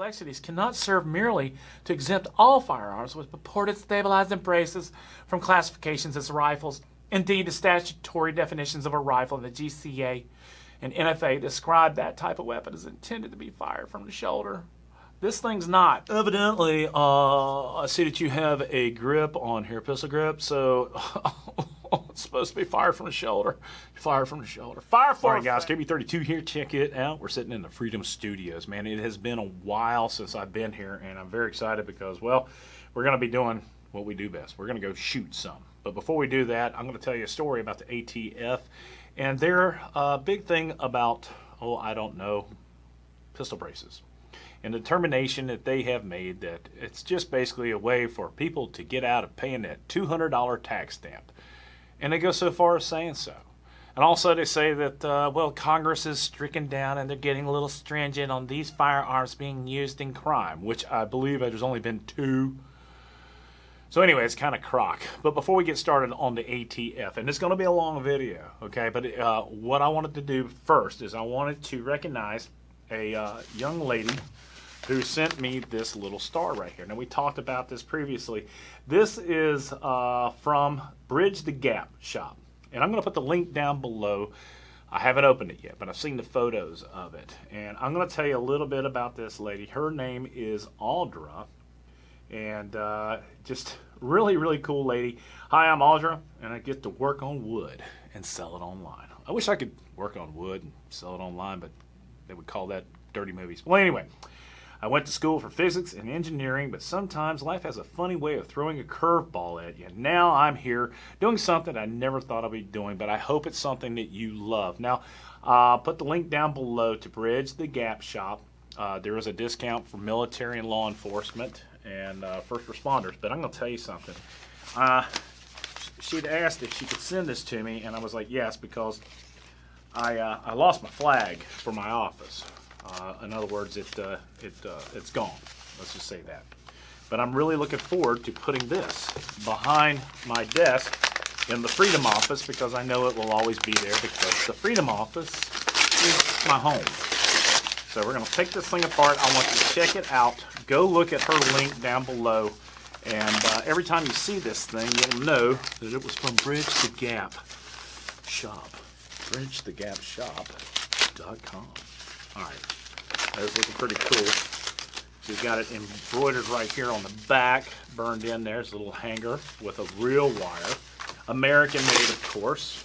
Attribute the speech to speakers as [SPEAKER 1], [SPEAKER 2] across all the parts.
[SPEAKER 1] complexities cannot serve merely to exempt all firearms with purported stabilizing braces from classifications as rifles. Indeed, the statutory definitions of a rifle in the GCA and NFA describe that type of weapon as intended to be fired from the shoulder. This thing's not. Evidently, uh, I see that you have a grip on here, pistol grip, so it's supposed to be fired from the shoulder. Fire from the shoulder. Fire for All right, guys, KB32 here. Check it out. We're sitting in the Freedom Studios, man. It has been a while since I've been here, and I'm very excited because, well, we're going to be doing what we do best. We're going to go shoot some. But before we do that, I'm going to tell you a story about the ATF and their uh, big thing about, oh, I don't know, pistol braces and the determination that they have made that it's just basically a way for people to get out of paying that $200 tax stamp. And they go so far as saying so. And also they say that, uh, well, Congress is stricken down and they're getting a little stringent on these firearms being used in crime, which I believe there's only been two. So anyway, it's kind of crock. But before we get started on the ATF, and it's going to be a long video, okay, but uh, what I wanted to do first is I wanted to recognize a uh, young lady who sent me this little star right here. Now, we talked about this previously. This is uh, from Bridge the Gap shop. And I'm going to put the link down below. I haven't opened it yet, but I've seen the photos of it. And I'm going to tell you a little bit about this lady. Her name is Audra. And uh, just really, really cool lady. Hi, I'm Audra, and I get to work on wood and sell it online. I wish I could work on wood and sell it online, but they would call that dirty movies. Well, anyway, I went to school for physics and engineering, but sometimes life has a funny way of throwing a curveball at you. Now I'm here doing something I never thought I'd be doing, but I hope it's something that you love. Now, uh, put the link down below to Bridge the Gap Shop. Uh, there is a discount for military and law enforcement and uh, first responders, but I'm going to tell you something. Uh, she'd asked if she could send this to me, and I was like, yes, because I, uh, I lost my flag for my office. Uh, in other words, it, uh, it, uh, it's gone. Let's just say that. But I'm really looking forward to putting this behind my desk in the Freedom Office because I know it will always be there because the Freedom Office is my home. So we're going to take this thing apart. I want you to check it out. Go look at her link down below. And uh, every time you see this thing, you'll know that it was from Bridge the Gap Shop. BridgeTheGapShop.com. All right, that's looking pretty cool. She's got it embroidered right here on the back, burned in there. It's a little hanger with a real wire. American made, of course.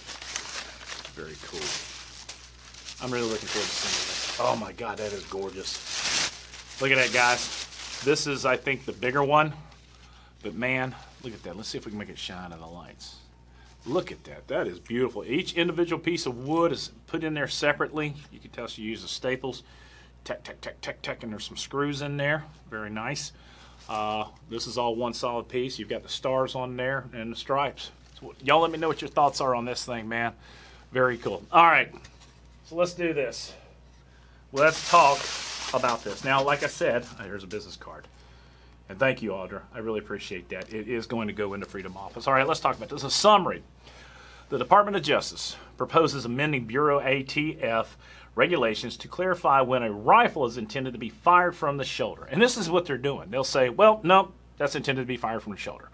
[SPEAKER 1] Very cool. I'm really looking forward to seeing this. Oh my God, that is gorgeous. Look at that, guys. This is, I think, the bigger one. But man, look at that. Let's see if we can make it shine in the lights. Look at that. That is beautiful. Each individual piece of wood is put in there separately. You can tell she uses staples. Tack, tack, tack, tack, tack, and there's some screws in there. Very nice. Uh, this is all one solid piece. You've got the stars on there and the stripes. So Y'all let me know what your thoughts are on this thing, man. Very cool. All right, so let's do this. Let's talk about this. Now, like I said, here's a business card. And thank you, Audra. I really appreciate that. It is going to go into Freedom Office. All right, let's talk about this. A summary. The Department of Justice proposes amending Bureau ATF regulations to clarify when a rifle is intended to be fired from the shoulder. And this is what they're doing. They'll say, well, no, that's intended to be fired from the shoulder.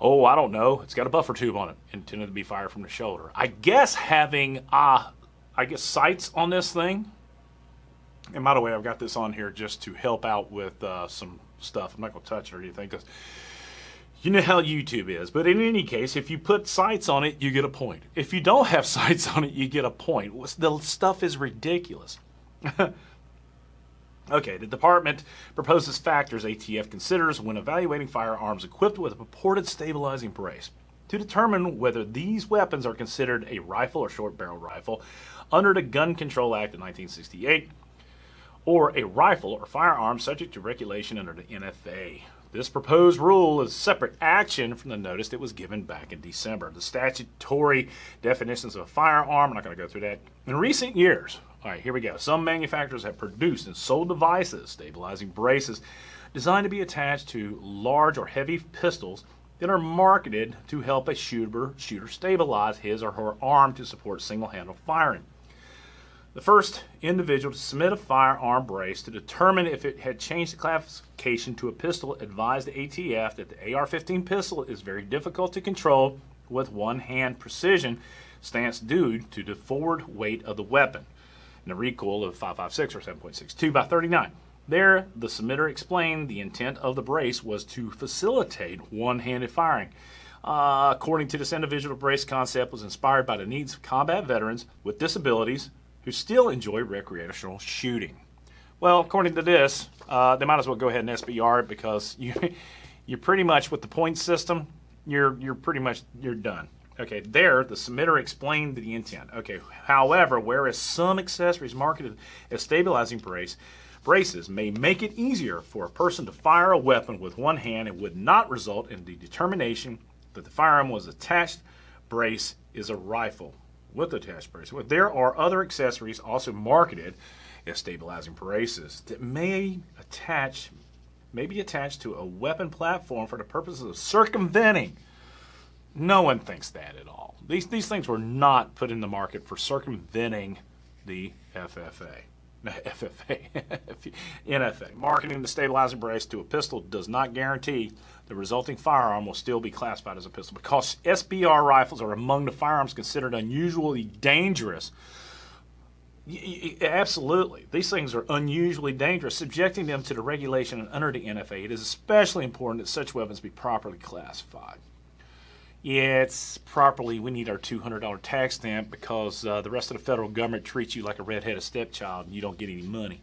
[SPEAKER 1] Oh, I don't know. It's got a buffer tube on it, intended to be fired from the shoulder. I guess having, uh, I guess, sights on this thing. And by the way, I've got this on here just to help out with uh, some stuff. I'm not going to touch it or anything because you know how YouTube is. But in any case, if you put sights on it, you get a point. If you don't have sights on it, you get a point. The stuff is ridiculous. okay, the department proposes factors ATF considers when evaluating firearms equipped with a purported stabilizing brace to determine whether these weapons are considered a rifle or short barrel rifle under the Gun Control Act of 1968 or a rifle or firearm subject to regulation under the NFA. This proposed rule is separate action from the notice that was given back in December. The statutory definitions of a firearm, I'm not going to go through that. In recent years, all right, here we go. Some manufacturers have produced and sold devices, stabilizing braces, designed to be attached to large or heavy pistols that are marketed to help a shooter, shooter stabilize his or her arm to support single-handle firing. The first individual to submit a firearm brace to determine if it had changed the classification to a pistol advised the ATF that the AR-15 pistol is very difficult to control with one-hand precision stance due to the forward weight of the weapon and a recoil of 556 or 7.62 by 39. There, the submitter explained the intent of the brace was to facilitate one-handed firing. Uh, according to this individual, the brace concept was inspired by the needs of combat veterans with disabilities who still enjoy recreational shooting. Well, according to this, uh, they might as well go ahead and SBR it because you, you're pretty much with the point system, you're you're pretty much you're done. Okay, there the submitter explained the intent. Okay, however, whereas some accessories marketed as stabilizing brace braces may make it easier for a person to fire a weapon with one hand, it would not result in the determination that the firearm was attached brace is a rifle with the attached brace. There are other accessories also marketed as stabilizing braces that may attach, may be attached to a weapon platform for the purposes of circumventing. No one thinks that at all. These, these things were not put in the market for circumventing the FFA. FFA, NFA. Marketing the stabilizing brace to a pistol does not guarantee the resulting firearm will still be classified as a pistol because SBR rifles are among the firearms considered unusually dangerous. Absolutely. These things are unusually dangerous. Subjecting them to the regulation under the NFA, it is especially important that such weapons be properly classified. It's properly, we need our $200 tax stamp because uh, the rest of the federal government treats you like a red-headed stepchild and you don't get any money.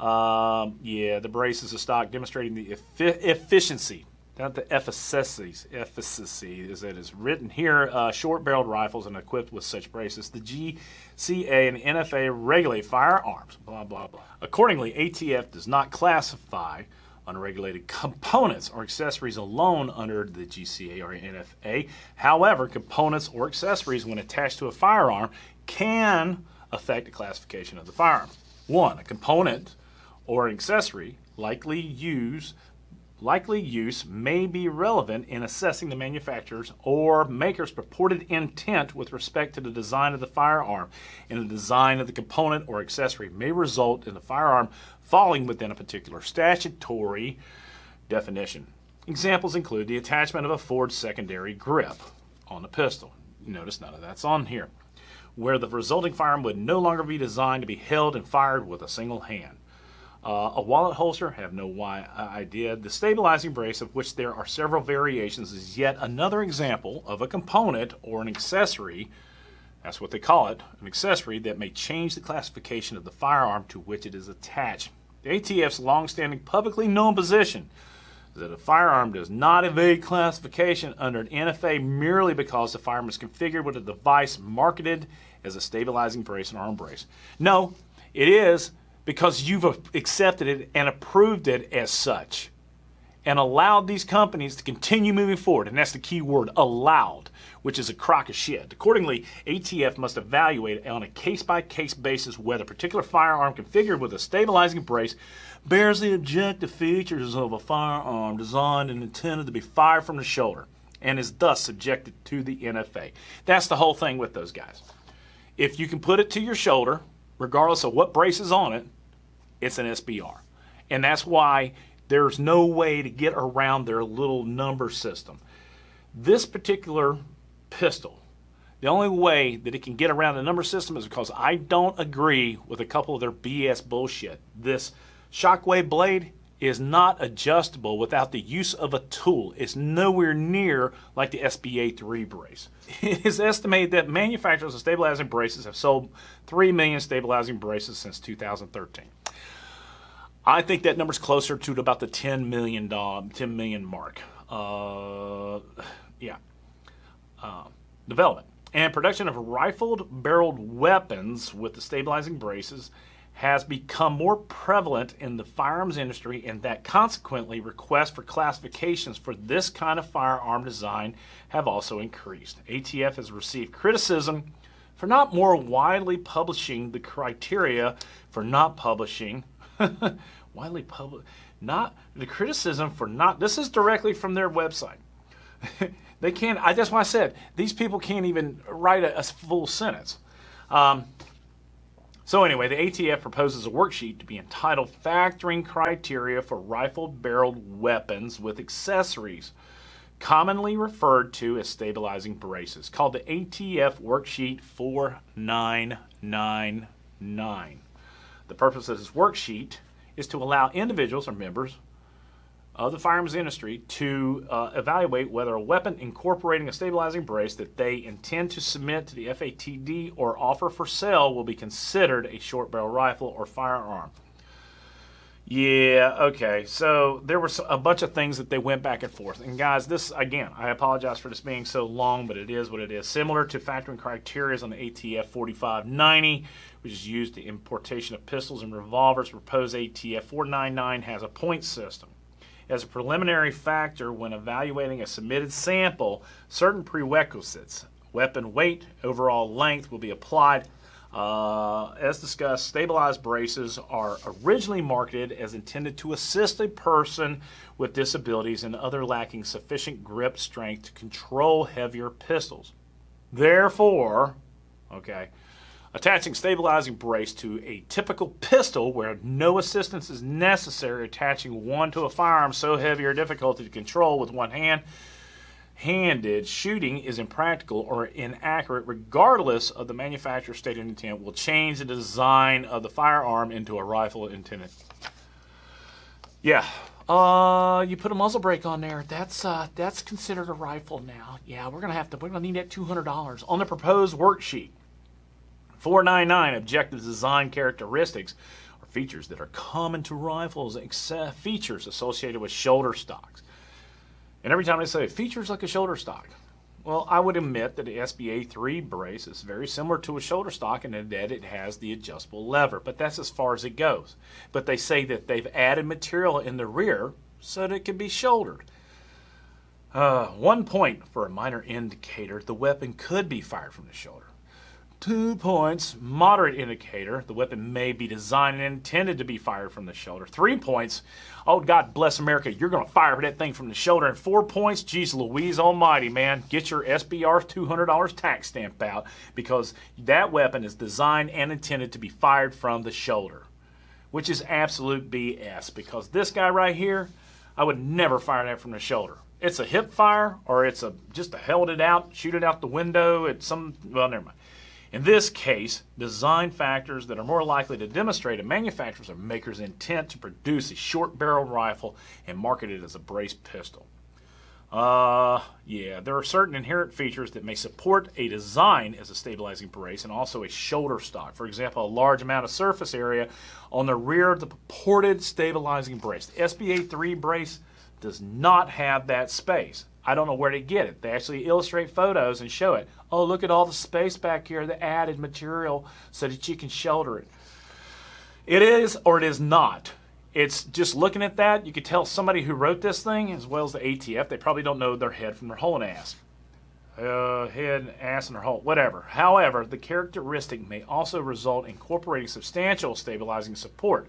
[SPEAKER 1] Um, yeah, the brace is a stock demonstrating the efficiency not the efficacy, efficacy is it is written here, uh, short-barreled rifles and equipped with such braces. The GCA and NFA regulate firearms, blah, blah, blah. Accordingly, ATF does not classify unregulated components or accessories alone under the GCA or NFA. However, components or accessories when attached to a firearm can affect the classification of the firearm. One, a component or accessory likely used likely use may be relevant in assessing the manufacturer's or maker's purported intent with respect to the design of the firearm, and the design of the component or accessory may result in the firearm falling within a particular statutory definition. Examples include the attachment of a forged secondary grip on the pistol. Notice none of that's on here. Where the resulting firearm would no longer be designed to be held and fired with a single hand uh, a wallet holster, have no why idea. The stabilizing brace, of which there are several variations, is yet another example of a component or an accessory, that's what they call it, an accessory that may change the classification of the firearm to which it is attached. The ATF's long-standing publicly known position is that a firearm does not evade classification under an NFA merely because the firearm is configured with a device marketed as a stabilizing brace and arm brace. No, it is because you've accepted it and approved it as such and allowed these companies to continue moving forward. And that's the key word, allowed, which is a crock of shit. Accordingly, ATF must evaluate on a case-by-case -case basis whether a particular firearm configured with a stabilizing brace bears the objective features of a firearm designed and intended to be fired from the shoulder and is thus subjected to the NFA. That's the whole thing with those guys. If you can put it to your shoulder, regardless of what brace is on it, it's an SBR. And that's why there's no way to get around their little number system. This particular pistol, the only way that it can get around the number system is because I don't agree with a couple of their BS bullshit. This Shockwave blade is not adjustable without the use of a tool. It's nowhere near like the SBA 3 brace. It is estimated that manufacturers of stabilizing braces have sold 3 million stabilizing braces since 2013. I think that number's closer to about the 10 million, 10 million mark. Uh, yeah. Uh, development and production of rifled barreled weapons with the stabilizing braces has become more prevalent in the firearms industry and that consequently requests for classifications for this kind of firearm design have also increased. ATF has received criticism for not more widely publishing the criteria for not publishing widely public not the criticism for not this is directly from their website they can't i that's why i said these people can't even write a, a full sentence um, So anyway, the ATF proposes a worksheet to be entitled Factoring Criteria for Rifle-Barreled Weapons with Accessories, commonly referred to as stabilizing braces, called the ATF Worksheet 4999. The purpose of this worksheet is to allow individuals or members of the firearms industry to uh, evaluate whether a weapon incorporating a stabilizing brace that they intend to submit to the FATD or offer for sale will be considered a short barrel rifle or firearm. Yeah, okay. So there were a bunch of things that they went back and forth. And guys, this, again, I apologize for this being so long, but it is what it is. Similar to factoring criteria on the ATF 4590, which is used to importation of pistols and revolvers, proposed ATF 499 has a point system. As a preliminary factor when evaluating a submitted sample, certain prerequisites, weapon weight, overall length will be applied. Uh, as discussed, stabilized braces are originally marketed as intended to assist a person with disabilities and other lacking sufficient grip strength to control heavier pistols. Therefore, okay, Attaching stabilizing brace to a typical pistol where no assistance is necessary, attaching one to a firearm so heavy or difficult to control with one hand, handed shooting is impractical or inaccurate regardless of the manufacturer's stated intent will change the design of the firearm into a rifle intended. Yeah, uh, you put a muzzle brake on there. That's uh, that's considered a rifle now. Yeah, we're gonna have to. We're gonna need that two hundred dollars on the proposed worksheet. 499 objective design characteristics are features that are common to rifles, except features associated with shoulder stocks. And every time I say features like a shoulder stock, well, I would admit that the SBA 3 brace is very similar to a shoulder stock in that it has the adjustable lever, but that's as far as it goes. But they say that they've added material in the rear so that it can be shouldered. Uh, one point for a minor indicator, the weapon could be fired from the shoulder. Two points, moderate indicator. The weapon may be designed and intended to be fired from the shoulder. Three points, oh God bless America, you're going to fire that thing from the shoulder. And four points, geez Louise almighty, man, get your SBR $200 tax stamp out because that weapon is designed and intended to be fired from the shoulder, which is absolute BS because this guy right here, I would never fire that from the shoulder. It's a hip fire or it's a just a held it out, shoot it out the window at some, well, never mind. In this case, design factors that are more likely to demonstrate a manufacturer's or maker's intent to produce a short barreled rifle and market it as a brace pistol. Uh, yeah, there are certain inherent features that may support a design as a stabilizing brace and also a shoulder stock. For example, a large amount of surface area on the rear of the purported stabilizing brace. The SBA 3 brace does not have that space. I don't know where to get it. They actually illustrate photos and show it. Oh, look at all the space back here, the added material so that you can shelter it. It is or it is not. It's just looking at that, you could tell somebody who wrote this thing, as well as the ATF, they probably don't know their head from their hole and ass. Uh, head, ass, and their hole, whatever. However, the characteristic may also result in incorporating substantial stabilizing support.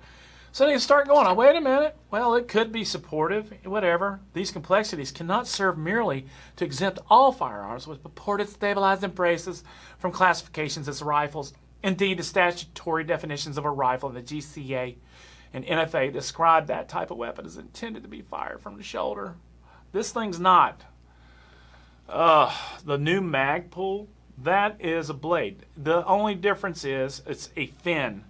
[SPEAKER 1] So they start going, oh, wait a minute. Well, it could be supportive, whatever. These complexities cannot serve merely to exempt all firearms with purported stabilizing braces from classifications as rifles. Indeed, the statutory definitions of a rifle in the GCA and NFA describe that type of weapon as intended to be fired from the shoulder. This thing's not. Uh, the new Magpul, that is a blade. The only difference is it's a fin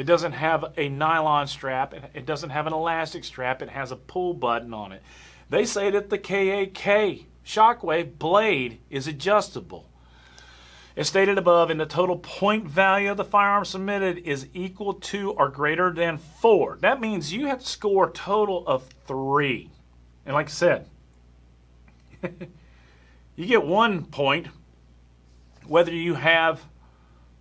[SPEAKER 1] it doesn't have a nylon strap. It doesn't have an elastic strap. It has a pull button on it. They say that the KAK Shockwave blade is adjustable. As stated above, in the total point value of the firearm submitted is equal to or greater than four. That means you have to score a total of three. And like I said, you get one point whether you have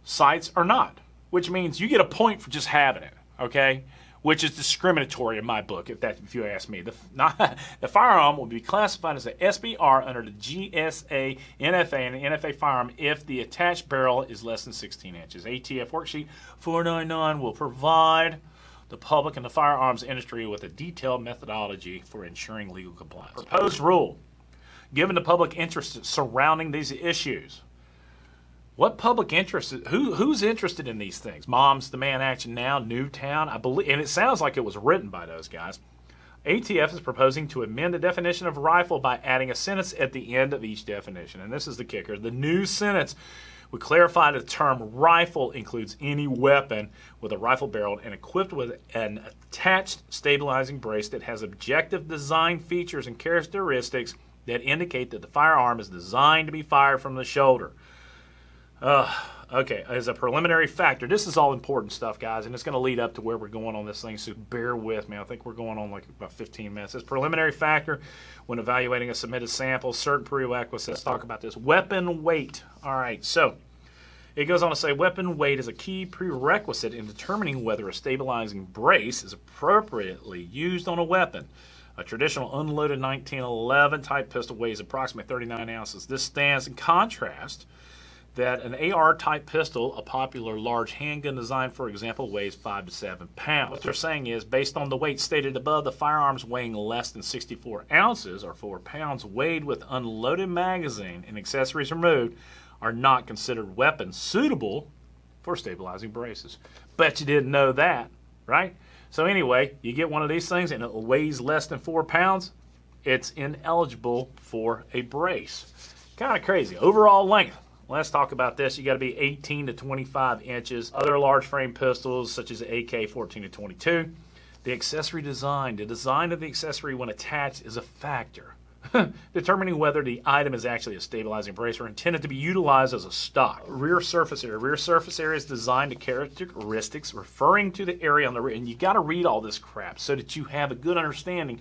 [SPEAKER 1] sights or not which means you get a point for just having it, okay? Which is discriminatory in my book, if that if you ask me. The, not, the firearm will be classified as an SBR under the GSA, NFA, and the NFA firearm if the attached barrel is less than 16 inches. ATF worksheet 499 will provide the public and the firearms industry with a detailed methodology for ensuring legal compliance. Proposed rule. Given the public interest surrounding these issues, what public interest? Who who's interested in these things? Moms Demand Action Now, Newtown, I believe, and it sounds like it was written by those guys. ATF is proposing to amend the definition of rifle by adding a sentence at the end of each definition, and this is the kicker: the new sentence would clarify the term rifle includes any weapon with a rifle barrel and equipped with an attached stabilizing brace that has objective design features and characteristics that indicate that the firearm is designed to be fired from the shoulder. Uh, okay, as a preliminary factor, this is all important stuff, guys, and it's going to lead up to where we're going on this thing, so bear with me. I think we're going on like about 15 minutes. As preliminary factor, when evaluating a submitted sample, certain prerequisites. Talk about this. Weapon weight. All right, so it goes on to say weapon weight is a key prerequisite in determining whether a stabilizing brace is appropriately used on a weapon. A traditional unloaded 1911 type pistol weighs approximately 39 ounces. This stands in contrast that an AR type pistol, a popular large handgun design, for example, weighs 5 to 7 pounds. What they're saying is, based on the weight stated above, the firearms weighing less than 64 ounces or 4 pounds, weighed with unloaded magazine and accessories removed, are not considered weapons suitable for stabilizing braces. Bet you didn't know that, right? So anyway, you get one of these things and it weighs less than 4 pounds, it's ineligible for a brace. Kind of crazy. Overall length, Let's talk about this. You got to be 18 to 25 inches. Other large frame pistols, such as AK 14 to 22. The accessory design. The design of the accessory when attached is a factor. Determining whether the item is actually a stabilizing brace or intended to be utilized as a stock. Rear surface area. Rear surface area is designed to characteristics referring to the area on the rear. And you got to read all this crap so that you have a good understanding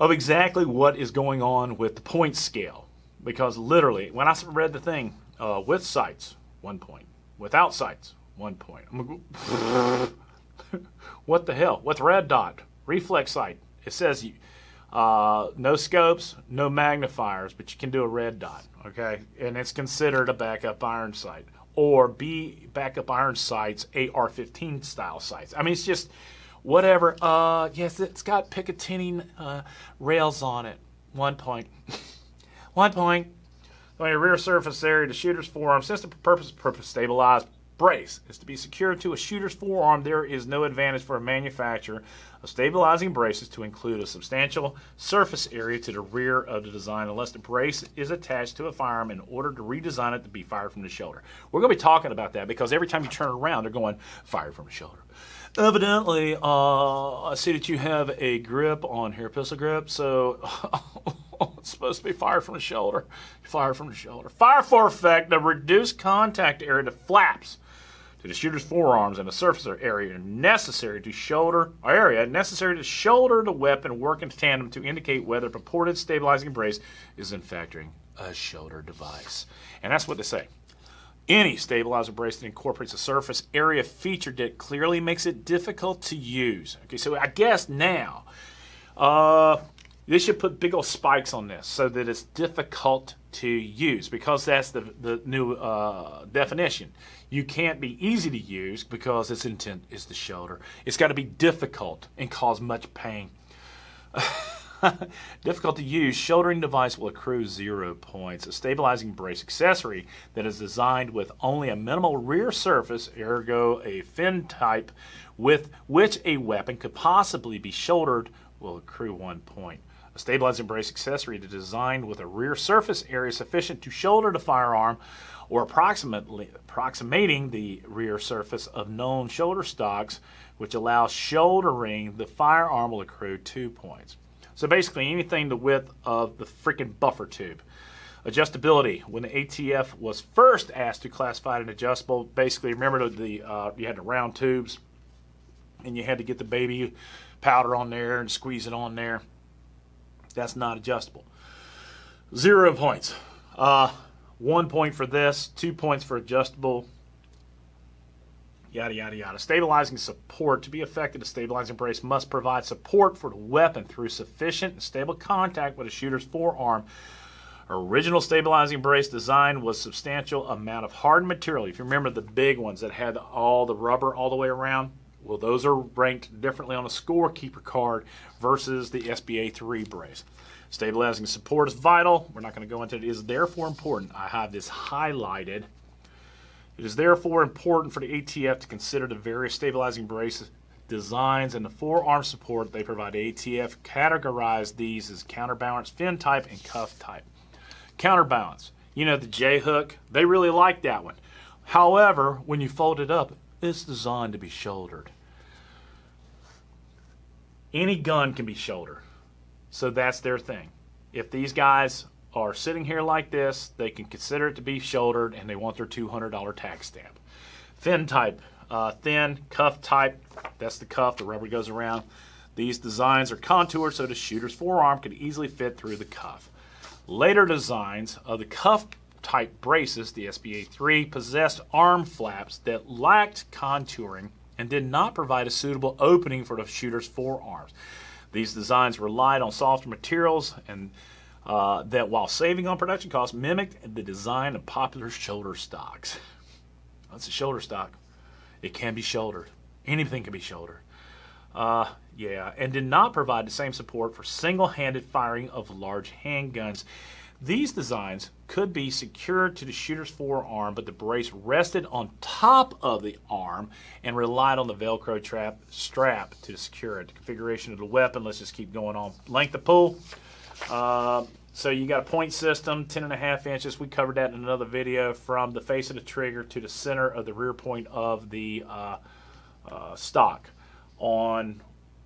[SPEAKER 1] of exactly what is going on with the point scale because literally, when I read the thing, uh, with sights, one point. Without sights, one point. What the hell? With red dot, reflex sight, it says uh, no scopes, no magnifiers, but you can do a red dot, okay? And it's considered a backup iron sight. Or B backup iron sights, AR-15 style sights. I mean, it's just whatever. Uh, yes, it's got Picatinny uh, rails on it. One point. One point. On your rear surface area, the shooter's forearm, since the purpose of stabilized brace is to be secured to a shooter's forearm, there is no advantage for a manufacturer of stabilizing braces to include a substantial surface area to the rear of the design unless the brace is attached to a firearm in order to redesign it to be fired from the shoulder. We're going to be talking about that because every time you turn around, they're going fired from the shoulder. Evidently, uh, I see that you have a grip on here, pistol grip, so it's supposed to be fire from the shoulder. Fire from the shoulder. Fire for effect, the reduced contact area to flaps to the shooter's forearms and the surface area necessary to shoulder area necessary to shoulder the weapon work in tandem to indicate whether purported stabilizing brace is in fact a shoulder device. And that's what they say. Any stabilizer brace that incorporates a surface area feature that clearly makes it difficult to use. Okay, so I guess now, uh, they should put big old spikes on this so that it's difficult to use because that's the, the new uh, definition. You can't be easy to use because its intent is the shoulder. It's got to be difficult and cause much pain. Difficult to use, shouldering device will accrue zero points. A stabilizing brace accessory that is designed with only a minimal rear surface, ergo a fin type, with which a weapon could possibly be shouldered will accrue one point. A stabilizing brace accessory designed with a rear surface area sufficient to shoulder the firearm or approximately approximating the rear surface of known shoulder stocks, which allows shouldering the firearm will accrue two points. So basically anything the width of the freaking buffer tube. Adjustability. When the ATF was first asked to classify an adjustable, basically remember the uh, you had the round tubes and you had to get the baby powder on there and squeeze it on there. That's not adjustable. Zero points. Uh, one point for this, two points for adjustable, yada, yada, yada. Stabilizing support. To be effective, a stabilizing brace must provide support for the weapon through sufficient and stable contact with a shooter's forearm. Original stabilizing brace design was substantial amount of hard material. If you remember the big ones that had all the rubber all the way around, well, those are ranked differently on a scorekeeper card versus the SBA 3 brace. Stabilizing support is vital. We're not going to go into it. It is therefore important. I have this highlighted It is therefore important for the ATF to consider the various stabilizing brace designs and the forearm support they provide. ATF categorize these as counterbalance, fin type, and cuff type. Counterbalance, you know the J hook, they really like that one. However, when you fold it up, it's designed to be shouldered. Any gun can be shouldered. So that's their thing. If these guys are sitting here like this, they can consider it to be shouldered and they want their $200 tax stamp. Fin type, uh, thin, cuff type, that's the cuff, the rubber goes around. These designs are contoured so the shooter's forearm can easily fit through the cuff. Later designs of the cuff type braces, the SBA 3, possessed arm flaps that lacked contouring and did not provide a suitable opening for the shooter's forearms. These designs relied on softer materials and uh, that, while saving on production costs, mimicked the design of popular shoulder stocks. That's a shoulder stock. It can be shouldered. Anything can be shouldered. Uh, yeah, and did not provide the same support for single-handed firing of large handguns. These designs could be secured to the shooter's forearm, but the brace rested on top of the arm and relied on the Velcro trap strap to secure it. The configuration of the weapon, let's just keep going on. Length of pull. Uh, so you got a point system, 10 and a half inches. We covered that in another video from the face of the trigger to the center of the rear point of the uh, uh, stock. On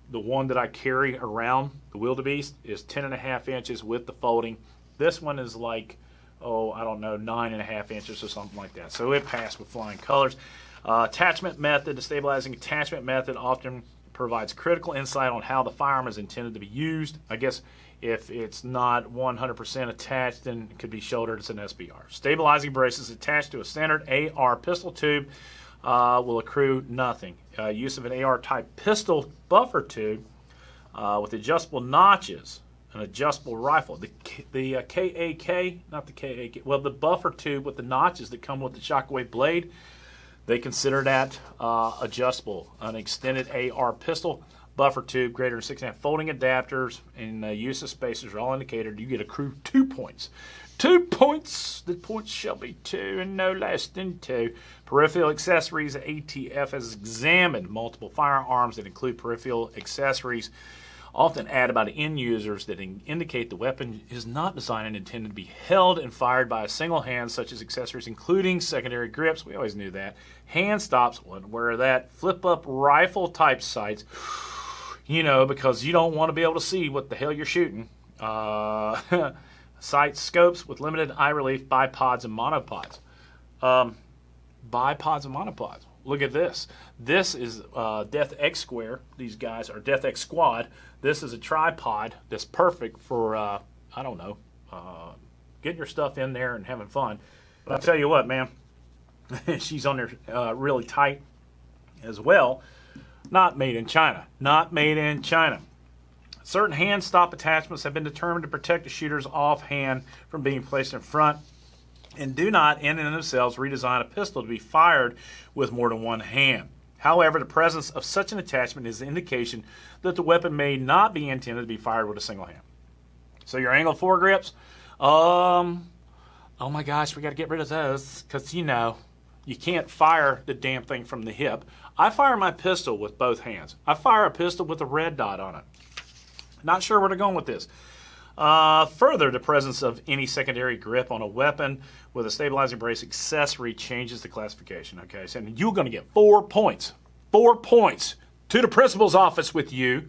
[SPEAKER 1] the one that I carry around, the wildebeest, is 10 and a half inches with the folding. This one is like, oh, I don't know, nine and a half inches or something like that. So it passed with flying colors. Uh, attachment method, the stabilizing attachment method often provides critical insight on how the firearm is intended to be used. I guess if it's not 100% attached, then it could be shouldered as an SBR. Stabilizing braces attached to a standard AR pistol tube uh, will accrue nothing. Uh, use of an AR type pistol buffer tube uh, with adjustable notches, an adjustable rifle. The, the uh, KAK, not the KAK, well, the buffer tube with the notches that come with the shockwave blade, they consider that uh, adjustable. An extended AR pistol buffer tube greater than six and a half folding adapters and the use of spacers are all indicated. You get a crew two points. Two points. The points shall be two and no less than two. Peripheral accessories. ATF has examined multiple firearms that include peripheral accessories often add about end users that in indicate the weapon is not designed and intended to be held and fired by a single hand, such as accessories including secondary grips. We always knew that. Hand stops, where that flip up rifle type sights you know, because you don't want to be able to see what the hell you're shooting. Uh, sight scopes with limited eye relief, bipods and monopods. Um, bipods and monopods. Look at this. This is uh, Death X Square. These guys are Death X Squad. This is a tripod that's perfect for, uh, I don't know, uh, getting your stuff in there and having fun. But I'll tell you what, man, she's on there uh, really tight as well. Not made in China. Not made in China. Certain hand stop attachments have been determined to protect the shooter's offhand from being placed in front and do not in and of themselves redesign a pistol to be fired with more than one hand. However, the presence of such an attachment is an indication that the weapon may not be intended to be fired with a single hand. So your angle foregrips, um, oh my gosh, we got to get rid of those because you know you can't fire the damn thing from the hip. I fire my pistol with both hands. I fire a pistol with a red dot on it. Not sure where to go with this. Uh, further, the presence of any secondary grip on a weapon with a stabilizing brace accessory changes the classification. Okay, so you're going to get four points. Four points to the principal's office with you.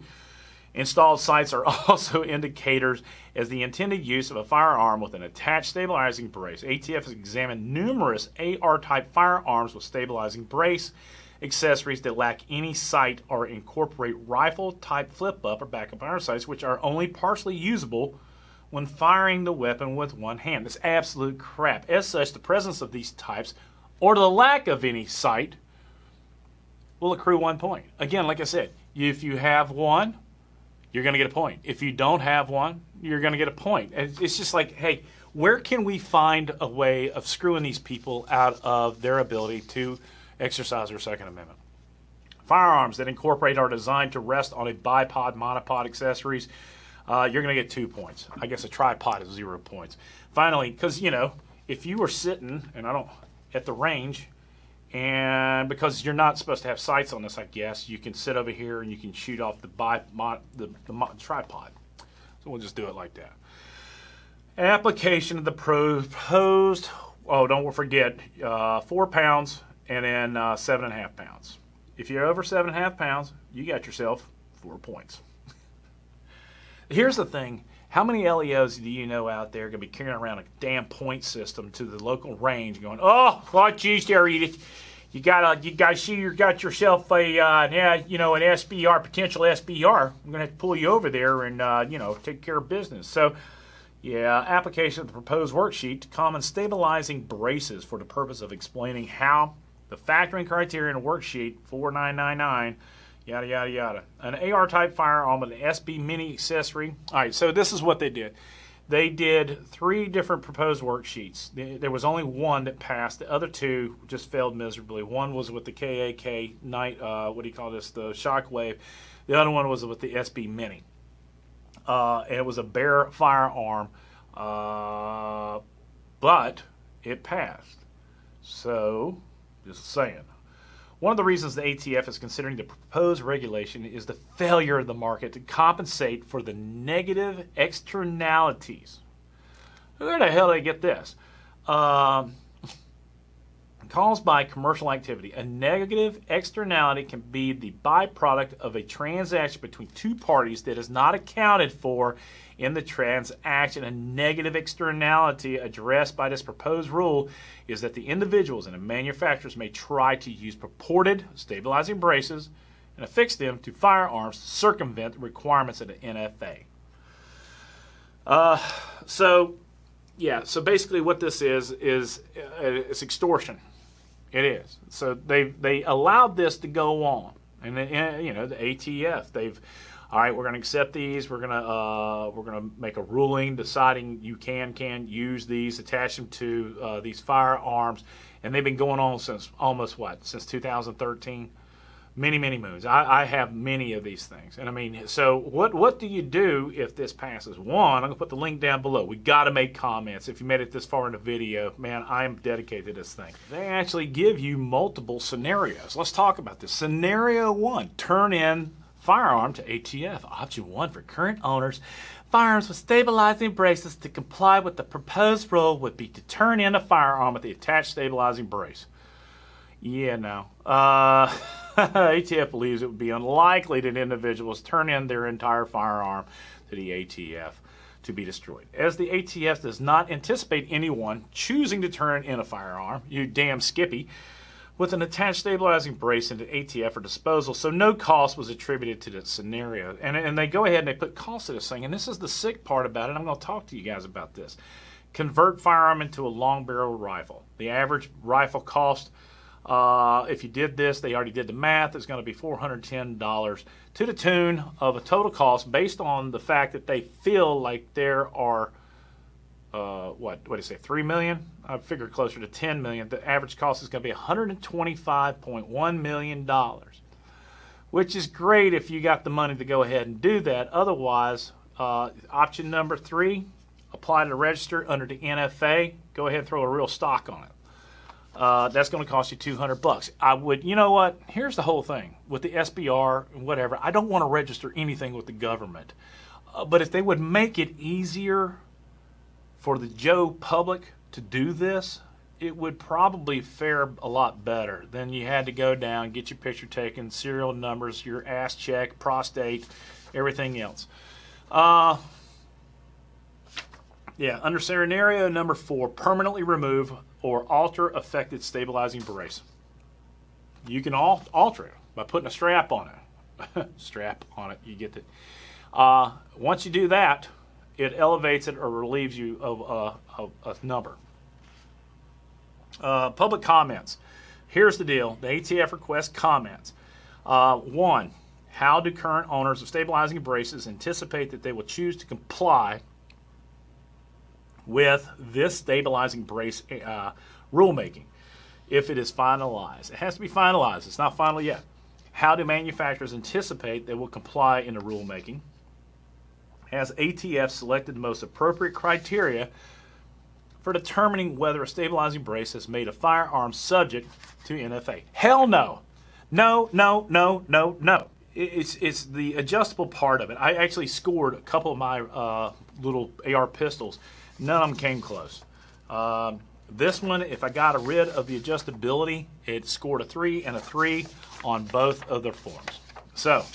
[SPEAKER 1] Installed sights are also indicators as the intended use of a firearm with an attached stabilizing brace. ATF has examined numerous AR-type firearms with stabilizing brace accessories that lack any sight or incorporate rifle-type flip-up or backup iron sights, which are only partially usable when firing the weapon with one hand. That's absolute crap. As such, the presence of these types or the lack of any sight will accrue one point. Again, like I said, if you have one, you're going to get a point. If you don't have one, you're going to get a point. It's just like, hey, where can we find a way of screwing these people out of their ability to exercise their Second Amendment? Firearms that incorporate are designed to rest on a bipod, monopod accessories. Uh, you're going to get two points. I guess a tripod is zero points. Finally, because, you know, if you were sitting, and I don't, at the range, And because you're not supposed to have sights on this, I guess, you can sit over here and you can shoot off the, bi- mo- the, the tripod. So we'll just do it like that. Application of the proposed, oh, don't forget, uh, four pounds and then uh, seven and a half pounds. If you're over seven and a half pounds, you got yourself four points. Here's the thing. How many LEOs do you know out there going to be carrying around a damn point system to the local range going, oh, oh geez, there, you, you got a, you guys see you got yourself a, uh, yeah, you know, an SBR, potential SBR. I'm going to have to pull you over there and, uh, you know, take care of business. So, yeah, application of the proposed worksheet to common stabilizing braces for the purpose of explaining how the factoring criteria worksheet 4999 yada yada yada. An AR type firearm with an SB mini accessory. All right, so this is what they did. They did three different proposed worksheets. There was only one that passed. The other two just failed miserably. One was with the KAK night, uh, what do you call this, the Shockwave. The other one was with the SB Mini. Uh, it was a bare firearm, uh, but it passed. So, just saying. One of the reasons the ATF is considering the proposed regulation is the failure of the market to compensate for the negative externalities. Where the hell did I get this? Um, caused by commercial activity. A negative externality can be the byproduct of a transaction between two parties that is not accounted for in the transaction. A negative externality addressed by this proposed rule is that the individuals and the manufacturers may try to use purported stabilizing braces and affix them to firearms to circumvent the requirements of the NFA. Uh, so, yeah, so basically what this is, is uh, it's extortion. It is. So they they allowed this to go on, and then, you know the ATF they've all right, we're going to accept these. We're going to uh, we're going to make a ruling deciding you can can use these, attach them to uh, these firearms, and they've been going on since almost what since 2013, many many moons. I, I have many of these things, and I mean, so what what do you do if this passes? One, I'm going to put the link down below. We got to make comments. If you made it this far in the video, man, I am dedicated to this thing. They actually give you multiple scenarios. Let's talk about this. Scenario one: turn in firearm to ATF. Option 1 for current owners. Firearms with stabilizing braces to comply with the proposed rule would be to turn in a firearm with the attached stabilizing brace. Yeah, no. Uh, ATF believes it would be unlikely that individuals turn in their entire firearm to the ATF to be destroyed. As the ATF does not anticipate anyone choosing to turn in a firearm, you damn Skippy, with an attached stabilizing brace into ATF for disposal, so no cost was attributed to that scenario. And, and they go ahead and they put cost to this thing, and this is the sick part about it. I'm going to talk to you guys about this. Convert firearm into a long barrel rifle. The average rifle cost, uh, if you did this, they already did the math, it's going to be $410 to the tune of a total cost based on the fact that they feel like there are uh, what what do you say, three million? I figure closer to 10 million. The average cost is going to be 125.1 million dollars, which is great if you got the money to go ahead and do that. Otherwise, uh, option number three, apply to register under the NFA. Go ahead and throw a real stock on it. Uh, that's going to cost you 200 bucks. I would, you know what? Here's the whole thing with the SBR and whatever. I don't want to register anything with the government, uh, but if they would make it easier for the Joe public to do this, it would probably fare a lot better than you had to go down, get your picture taken, serial numbers, your ass check, prostate, everything else. Uh, yeah, under scenario number four, permanently remove or alter affected stabilizing brace. You can al alter it by putting a strap on it. strap on it, you get it. Uh, once you do that, it elevates it or relieves you of a, a number. Uh, public comments. Here's the deal. The ATF requests comments. Uh, one, how do current owners of stabilizing braces anticipate that they will choose to comply with this stabilizing brace uh, rulemaking if it is finalized? It has to be finalized. It's not final yet. How do manufacturers anticipate they will comply in the rulemaking? Has ATF selected the most appropriate criteria for determining whether a stabilizing brace has made a firearm subject to NFA. Hell no. No, no, no, no, no. It- It's, it's the adjustable part of it. I actually scored a couple of my uh, little AR pistols. None of them came close. Um, this one, if I got rid of the adjustability, it scored a 3 and a 3 on both of their forms. So,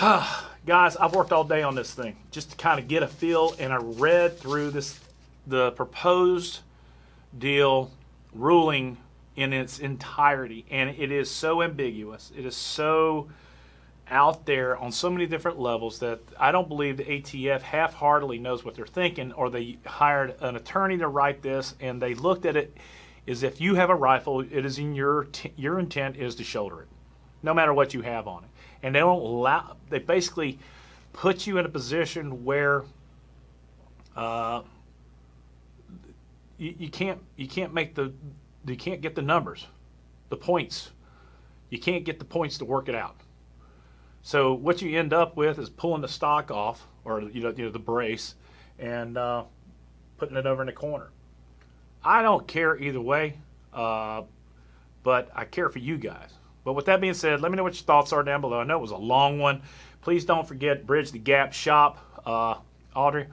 [SPEAKER 1] guys, I've worked all day on this thing just to kind of get a feel, and I read through this the proposed deal ruling in its entirety, and it is so ambiguous. It is so out there on so many different levels that I don't believe the ATF half-heartedly knows what they're thinking, or they hired an attorney to write this, and they looked at it as if you have a rifle, it is in your your intent is to shoulder it, no matter what you have on it, and they don't allow. They basically put you in a position where uh, you, you can't you can't make the you can't get the numbers, the points. You can't get the points to work it out. So what you end up with is pulling the stock off, or you know, you know the brace, and uh, putting it over in the corner. I don't care either way, uh, but I care for you guys. But with that being said, let me know what your thoughts are down below. I know it was a long one. Please don't forget Bridge the Gap Shop. Uh, Audrey,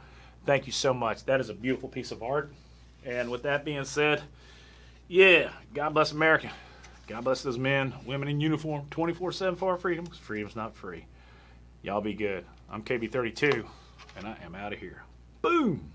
[SPEAKER 1] thank you so much. That is a beautiful piece of art. And with that being said, yeah, God bless America. God bless those men, women in uniform, 24 7 for our freedom, freedom's not free. Y'all be good. I'm KB32, and I am out of here. Boom!